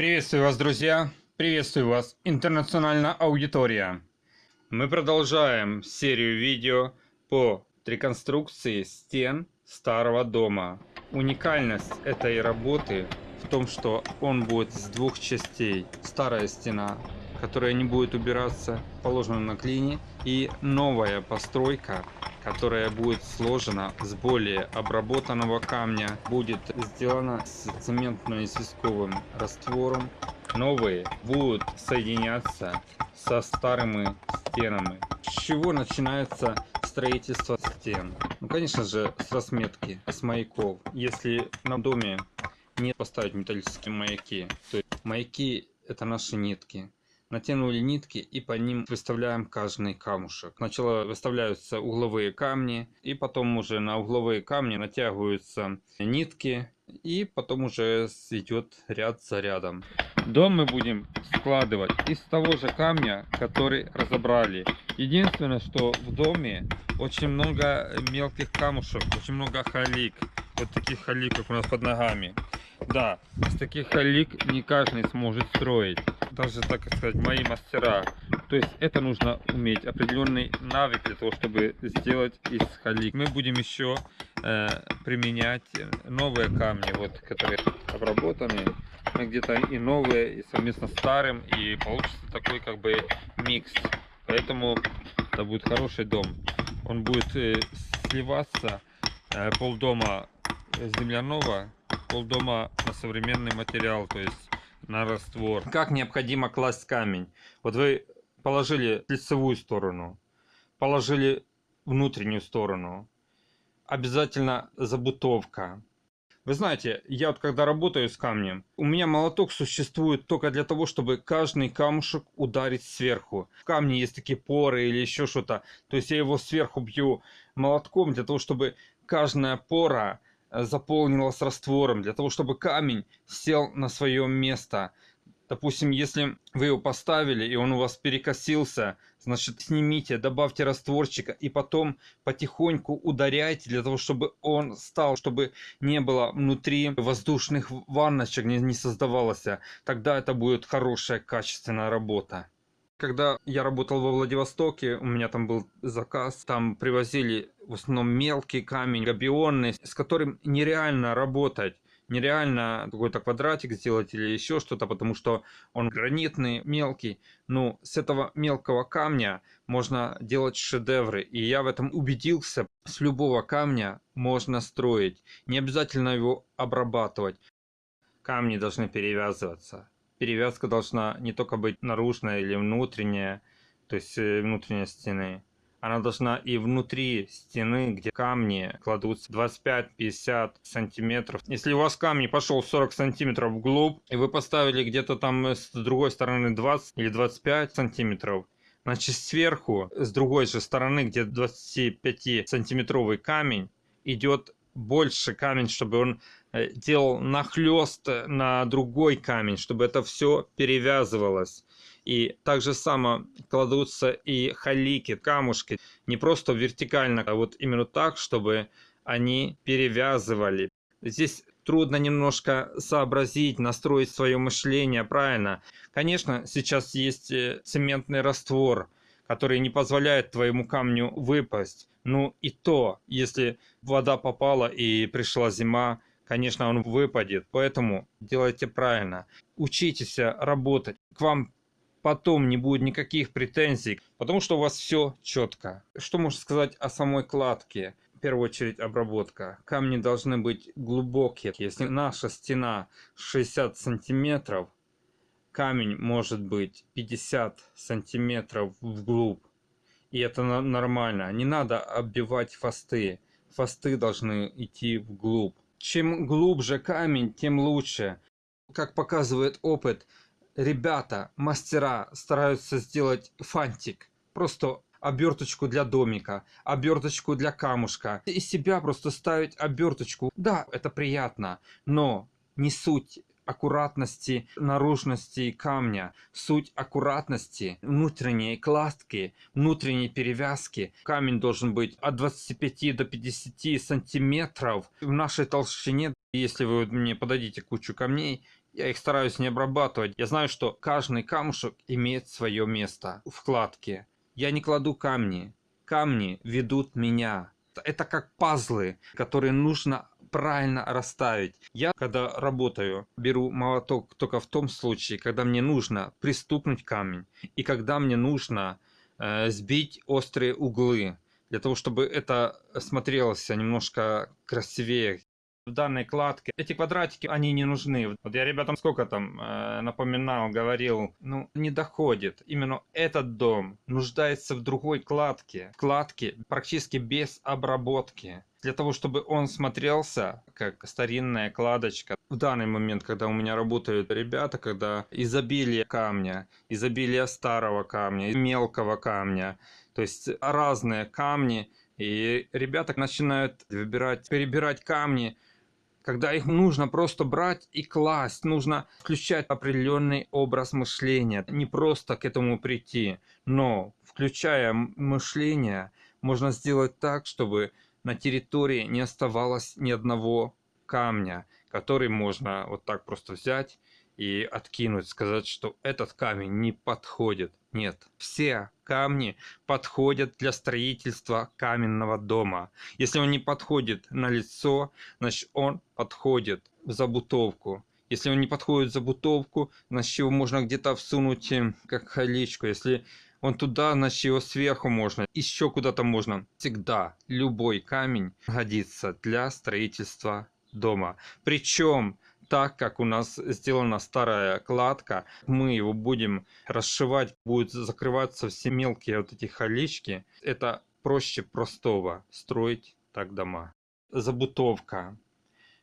Приветствую вас, друзья! Приветствую вас, интернациональная аудитория! Мы продолжаем серию видео по реконструкции стен старого дома. Уникальность этой работы в том, что он будет с двух частей. Старая стена, которая не будет убираться, положена на клине, и новая постройка, которая будет сложена с более обработанного камня, будет сделана с цементно-известковым раствором. Новые будут соединяться со старыми стенами. С чего начинается строительство стен? Ну, конечно же, с разметки, с маяков. Если на доме не поставить металлические маяки, то маяки это наши нитки натянули нитки и по ним выставляем каждый камушек. Сначала выставляются угловые камни, и потом уже на угловые камни натягиваются нитки, и потом уже идет ряд за рядом. Дом мы будем складывать из того же камня, который разобрали. Единственное, что в доме очень много мелких камушек, очень много халик. Вот таких халиков у нас под ногами. Да, из таких халик не каждый сможет строить даже, так сказать, мои мастера. То есть это нужно уметь, определенный навык для того, чтобы сделать из халик. Мы будем еще э, применять новые камни, вот, которые обработаны. Где-то и новые, и совместно с старым, и получится такой как бы микс. Поэтому это будет хороший дом. Он будет э, сливаться э, полдома земляного, полдома на современный материал, то есть на раствор. Как необходимо класть камень? Вот вы положили лицевую сторону, положили внутреннюю сторону. Обязательно забутовка. Вы знаете, я вот когда работаю с камнем, у меня молоток существует только для того, чтобы каждый камушек ударить сверху. В камне есть такие поры или еще что-то. То есть я его сверху бью молотком для того, чтобы каждая пора Э, заполнилась раствором, для того, чтобы камень сел на свое место. Допустим, если вы его поставили и он у вас перекосился, значит снимите, добавьте растворчика и потом потихоньку ударяйте для того, чтобы он стал, чтобы не было внутри воздушных ванночек, не, не создавалось. Тогда это будет хорошая качественная работа. Когда я работал во Владивостоке, у меня там был заказ, там привозили в основном мелкий камень, габионный, с которым нереально работать нереально какой-то квадратик сделать или еще что-то, потому что он гранитный, мелкий. Ну, с этого мелкого камня можно делать шедевры. И я в этом убедился. С любого камня можно строить. Не обязательно его обрабатывать. Камни должны перевязываться перевязка должна не только быть наружная или внутренняя, то есть э, внутренней стены. Она должна и внутри стены, где камни кладутся 25-50 сантиметров. Если у вас камни пошел 40 сантиметров вглубь, и вы поставили где-то там с другой стороны 20 или 25 сантиметров, значит сверху, с другой же стороны, где 25 сантиметровый камень, идет больше камень, чтобы он Э, делал нахлест на другой камень, чтобы это все перевязывалось. И так же само кладутся и халики, камушки, не просто вертикально, а вот именно так, чтобы они перевязывали. Здесь трудно немножко сообразить, настроить свое мышление правильно. Конечно, сейчас есть э, цементный раствор, который не позволяет твоему камню выпасть. Ну и то, если вода попала и пришла зима, конечно, он выпадет. Поэтому делайте правильно. Учитесь работать. К вам потом не будет никаких претензий, потому что у вас все четко. Что можно сказать о самой кладке? В первую очередь обработка. Камни должны быть глубокие. Если наша стена 60 сантиметров, камень может быть 50 сантиметров вглубь. И это нормально. Не надо оббивать фасты. Фасты должны идти вглубь. Чем глубже камень, тем лучше. Как показывает опыт, ребята, мастера стараются сделать фантик. Просто оберточку для домика, оберточку для камушка. Из себя просто ставить оберточку. Да, это приятно, но не суть аккуратности наружности камня, суть аккуратности внутренней кладки, внутренней перевязки. Камень должен быть от 25 до 50 сантиметров в нашей толщине. Если вы мне подадите кучу камней, Я их стараюсь не обрабатывать. Я знаю, что каждый камушек имеет свое место в кладке. Я не кладу камни. Камни ведут меня. Это как пазлы, которые нужно правильно расставить. Я, когда работаю, беру молоток только в том случае, когда мне нужно пристукнуть камень и когда мне нужно э, сбить острые углы, для того, чтобы это смотрелось немножко красивее в данной кладке. Эти квадратики, они не нужны. Вот я ребятам сколько там э, напоминал, говорил, ну, не доходит. Именно этот дом нуждается в другой кладке. Кладке практически без обработки. Для того, чтобы он смотрелся как старинная кладочка. В данный момент, когда у меня работают ребята, когда изобилие камня, изобилие старого камня, мелкого камня, то есть разные камни, и ребята начинают выбирать, перебирать камни, когда их нужно просто брать и класть, нужно включать определенный образ мышления, не просто к этому прийти, но включая мышление, можно сделать так, чтобы на территории не оставалось ни одного камня, который можно вот так просто взять и откинуть, сказать, что этот камень не подходит. Нет, все камни подходят для строительства каменного дома. Если он не подходит на лицо, значит он подходит в забутовку. Если он не подходит в забутовку, значит его можно где-то всунуть э, как халичку. Если он туда, значит его сверху можно, еще куда-то можно. Всегда любой камень годится для строительства дома. Причем так как у нас сделана старая кладка, мы его будем расшивать, будут закрываться все мелкие вот эти халички. Это проще простого строить так дома. Забутовка.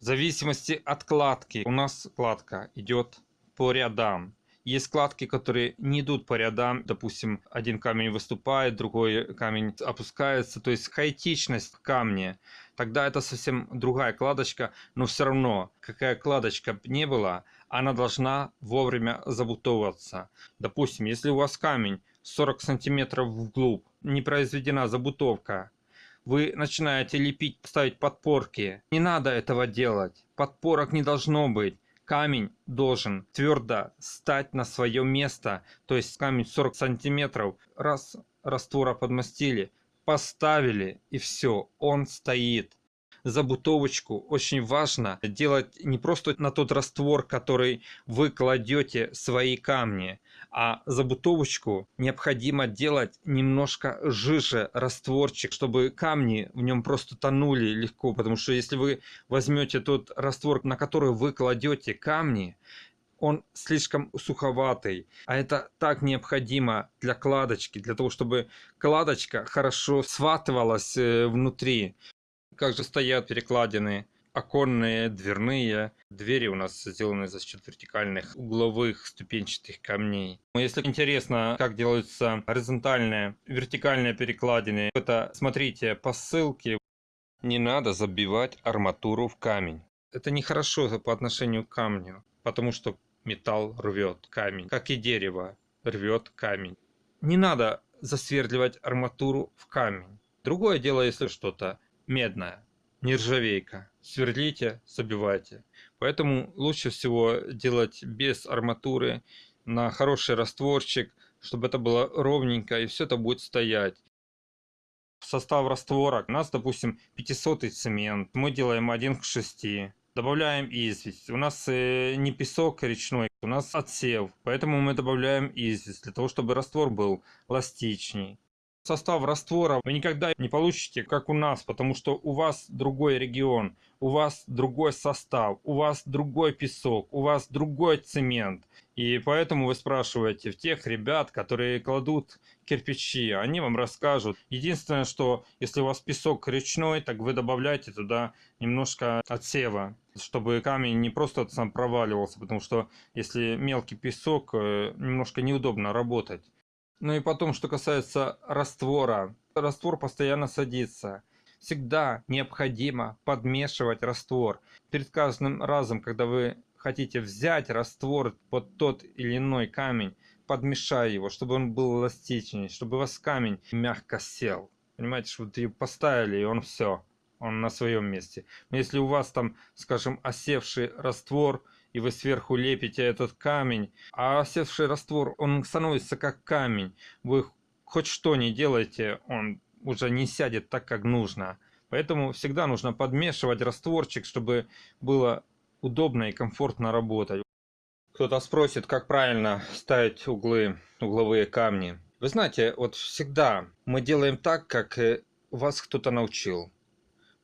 В зависимости от кладки у нас кладка идет по рядам. Есть складки, которые не идут по рядам. Допустим, один камень выступает, другой камень опускается. То есть хаотичность в камне. Тогда это совсем другая кладочка. Но все равно, какая кладочка не была, она должна вовремя забутовываться. Допустим, если у вас камень 40 сантиметров вглубь, не произведена забутовка, вы начинаете лепить, ставить подпорки. Не надо этого делать. Подпорок не должно быть камень должен твердо стать на свое место, то есть камень 40 сантиметров, раз раствора подмастили, поставили и все, он стоит забутовочку очень важно делать не просто на тот раствор, который вы кладете свои камни, а забутовочку необходимо делать немножко жиже растворчик, чтобы камни в нем просто тонули легко, потому что если вы возьмете тот раствор, на который вы кладете камни, он слишком суховатый, а это так необходимо для кладочки, для того, чтобы кладочка хорошо сватывалась э, внутри как же стоят перекладины оконные, дверные. Двери у нас сделаны за счет вертикальных угловых ступенчатых камней. Если интересно, как делаются горизонтальные, вертикальные перекладины, это смотрите по ссылке. Не надо забивать арматуру в камень. Это нехорошо по отношению к камню, потому что металл рвет камень, как и дерево рвет камень. Не надо засверливать арматуру в камень. Другое дело, если что-то медная, нержавейка. Сверлите, забивайте. Поэтому лучше всего делать без арматуры, на хороший растворчик, чтобы это было ровненько и все это будет стоять. Состав раствора. У нас, допустим, 500 цемент. Мы делаем 1 к 6. Добавляем известь. У нас э, не песок речной, у нас отсев. Поэтому мы добавляем известь, для того, чтобы раствор был эластичней состав раствора вы никогда не получите, как у нас, потому что у вас другой регион, у вас другой состав, у вас другой песок, у вас другой цемент. И поэтому вы спрашиваете в тех ребят, которые кладут кирпичи, они вам расскажут. Единственное, что если у вас песок речной, так вы добавляете туда немножко отсева, чтобы камень не просто сам проваливался, потому что если мелкий песок, э, немножко неудобно работать. Ну и потом, что касается раствора. Раствор постоянно садится. Всегда необходимо подмешивать раствор. Перед каждым разом, когда вы хотите взять раствор под тот или иной камень, подмешай его, чтобы он был эластичнее, чтобы у вас камень мягко сел. Понимаете, что ее поставили, и он все, он на своем месте. Но если у вас там, скажем, осевший раствор, и вы сверху лепите этот камень, а осевший раствор, он становится как камень. Вы хоть что не делаете, он уже не сядет так, как нужно. Поэтому всегда нужно подмешивать растворчик, чтобы было удобно и комфортно работать. Кто-то спросит, как правильно ставить углы, угловые камни. Вы знаете, вот всегда мы делаем так, как э, вас кто-то научил.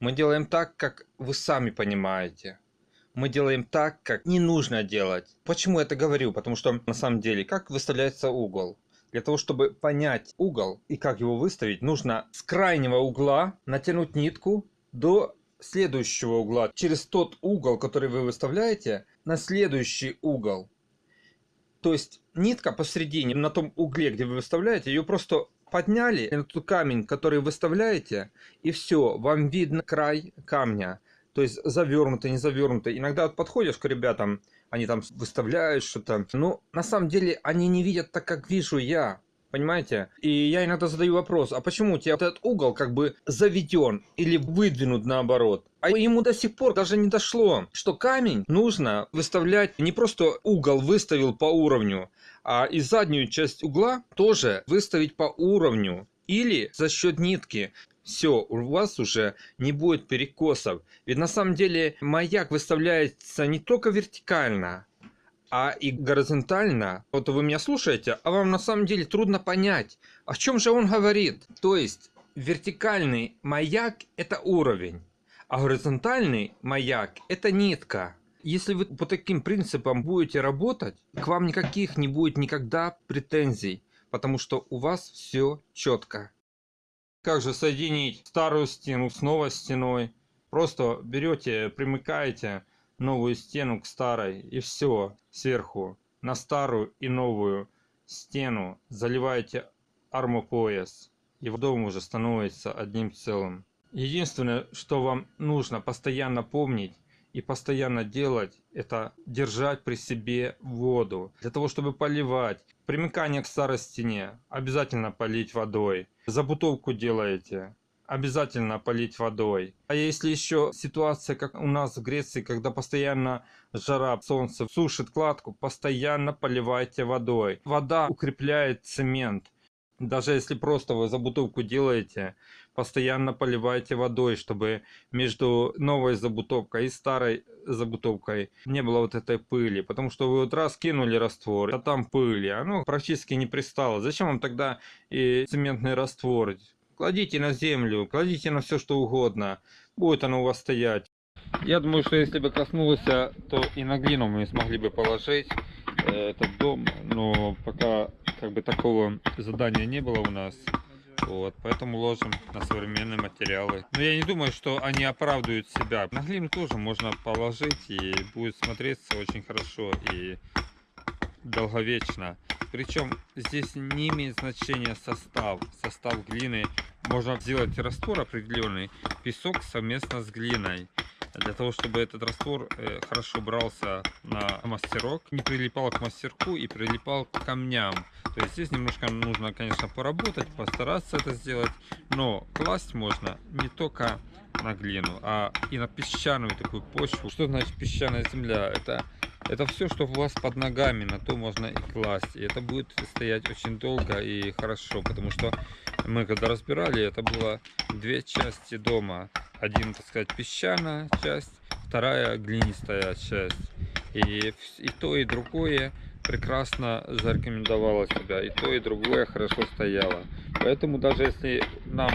Мы делаем так, как вы сами понимаете. Мы делаем так, как не нужно делать. Почему я это говорю? Потому что на самом деле, как выставляется угол? Для того, чтобы понять угол и как его выставить, нужно с крайнего угла натянуть нитку до следующего угла. Через тот угол, который вы выставляете, на следующий угол. То есть нитка посередине, на том угле, где вы выставляете, ее просто подняли, этот камень, который выставляете, и все, вам видно край камня. То есть завернутый, не завернутый. Иногда вот подходишь к ребятам, они там выставляют что-то. Но на самом деле они не видят так, как вижу я. Понимаете? И я иногда задаю вопрос, а почему у тебя этот угол как бы заведен или выдвинут наоборот? А ему до сих пор даже не дошло, что камень нужно выставлять не просто угол выставил по уровню, а и заднюю часть угла тоже выставить по уровню. Или за счет нитки. Все, у вас уже не будет перекосов. Ведь на самом деле маяк выставляется не только вертикально, а и горизонтально. Вот вы меня слушаете, а вам на самом деле трудно понять, о чем же он говорит. То есть вертикальный маяк это уровень, а горизонтальный маяк это нитка. Если вы по таким принципам будете работать, к вам никаких не будет никогда претензий, потому что у вас все четко. Как же соединить старую стену с новой стеной? Просто берете, примыкаете новую стену к старой и все сверху на старую и новую стену заливаете армопояс и дом уже становится одним целым. Единственное, что вам нужно постоянно помнить и постоянно делать, это держать при себе воду. Для того, чтобы поливать. Примыкание к старой стене обязательно полить водой. Забутовку делаете обязательно полить водой. А если еще ситуация, как у нас в Греции, когда постоянно жара, солнце сушит кладку, постоянно поливайте водой. Вода укрепляет цемент. Даже если просто вы забутовку делаете, постоянно поливайте водой, чтобы между новой забутовкой и старой забутовкой не было вот этой пыли. Потому что вы вот раз кинули раствор, а там пыли, оно практически не пристало. Зачем вам тогда и цементный раствор? Кладите на землю, кладите на все что угодно. Будет оно у вас стоять. Я думаю, что если бы коснулось, то и на глину мы смогли бы положить э, этот дом. Но пока как бы такого задания не было у нас. Вот, поэтому ложим на современные материалы. Но я не думаю, что они оправдывают себя. На глину тоже можно положить и будет смотреться очень хорошо и долговечно. Причем здесь не имеет значения состав. Состав глины можно сделать раствор определенный, песок совместно с глиной. Для того, чтобы этот раствор э, хорошо брался на мастерок, не прилипал к мастерку и прилипал к камням. То есть здесь немножко нужно, конечно, поработать, постараться это сделать. Но класть можно не только на глину, а и на песчаную такую почву. Что значит песчаная земля? Это это все, что у вас под ногами, на то можно и класть. И это будет стоять очень долго и хорошо, потому что мы когда разбирали, это было две части дома. Один, так сказать, песчаная часть, вторая глинистая часть. И, и то, и другое прекрасно зарекомендовало себя. И то, и другое хорошо стояло. Поэтому даже если нам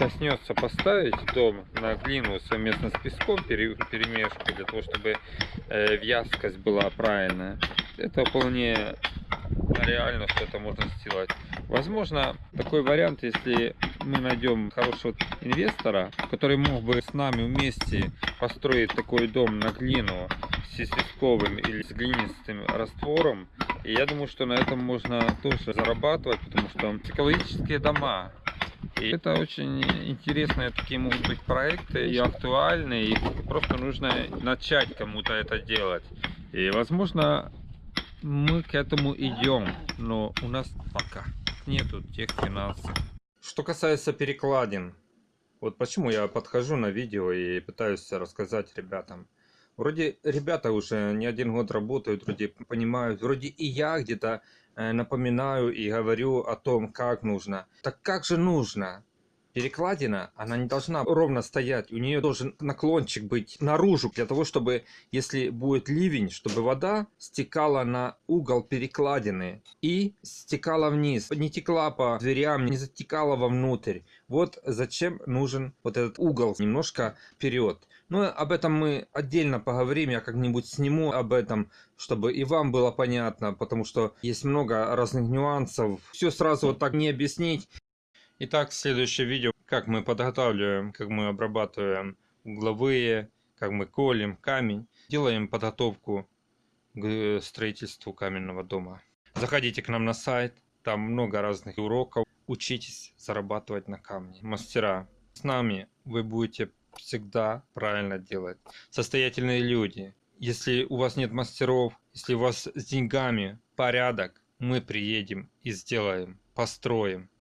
коснется поставить дом на глину совместно с песком перемешку для того чтобы э, вязкость была правильная. Это вполне реально что это можно сделать. Возможно такой вариант если мы найдем хорошего инвестора который мог бы с нами вместе построить такой дом на глину с песковым или с глинистым раствором. И я думаю что на этом можно тоже зарабатывать потому что экологические дома и это очень интересные такие могут быть проекты и актуальные. И просто нужно начать кому-то это делать. И возможно мы к этому идем, но у нас пока нету тех финансов. Что касается перекладин, вот почему я подхожу на видео и пытаюсь рассказать ребятам. Вроде ребята уже не один год работают, вроде понимают, вроде и я где-то напоминаю и говорю о том, как нужно. Так как же нужно? Перекладина, она не должна ровно стоять, у нее должен наклончик быть наружу, для того, чтобы, если будет ливень, чтобы вода стекала на угол перекладины и стекала вниз, не текла по дверям, не затекала вовнутрь. Вот зачем нужен вот этот угол немножко вперед. Но об этом мы отдельно поговорим, я как-нибудь сниму об этом, чтобы и вам было понятно, потому что есть много разных нюансов. Все сразу вот так не объяснить. Итак, следующее видео, как мы подготавливаем, как мы обрабатываем угловые, как мы колем камень, делаем подготовку к строительству каменного дома. Заходите к нам на сайт, там много разных уроков, учитесь зарабатывать на камне. Мастера, с нами вы будете всегда правильно делать. Состоятельные люди, если у вас нет мастеров, если у вас с деньгами порядок, мы приедем и сделаем, построим.